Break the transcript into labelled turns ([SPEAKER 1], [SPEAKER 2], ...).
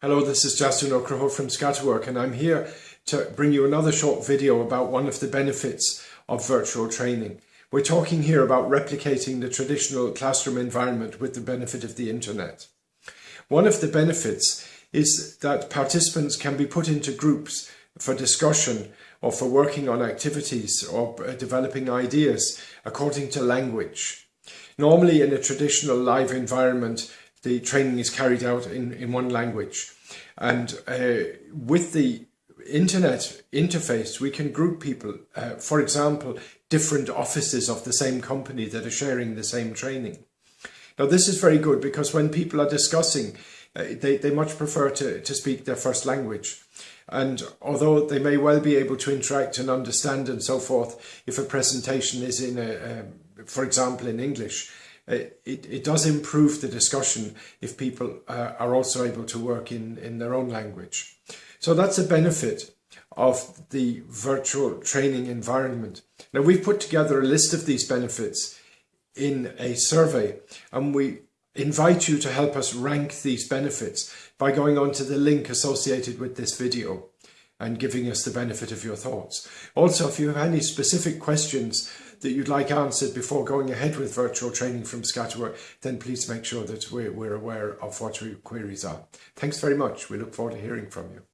[SPEAKER 1] Hello, this is Justin O'Croho from Scatterwork and I'm here to bring you another short video about one of the benefits of virtual training. We're talking here about replicating the traditional classroom environment with the benefit of the internet. One of the benefits is that participants can be put into groups for discussion or for working on activities or uh, developing ideas according to language. Normally in a traditional live environment, the training is carried out in, in one language. And uh, with the internet interface, we can group people, uh, for example, different offices of the same company that are sharing the same training. Now, this is very good because when people are discussing, uh, they, they much prefer to, to speak their first language. And although they may well be able to interact and understand and so forth, if a presentation is in a, um, for example, in English, it, it does improve the discussion if people uh, are also able to work in, in their own language. So that's a benefit of the virtual training environment. Now we've put together a list of these benefits in a survey and we invite you to help us rank these benefits by going on to the link associated with this video and giving us the benefit of your thoughts. Also, if you have any specific questions that you'd like answered before going ahead with virtual training from Scatterwork, then please make sure that we're, we're aware of what your queries are. Thanks very much. We look forward to hearing from you.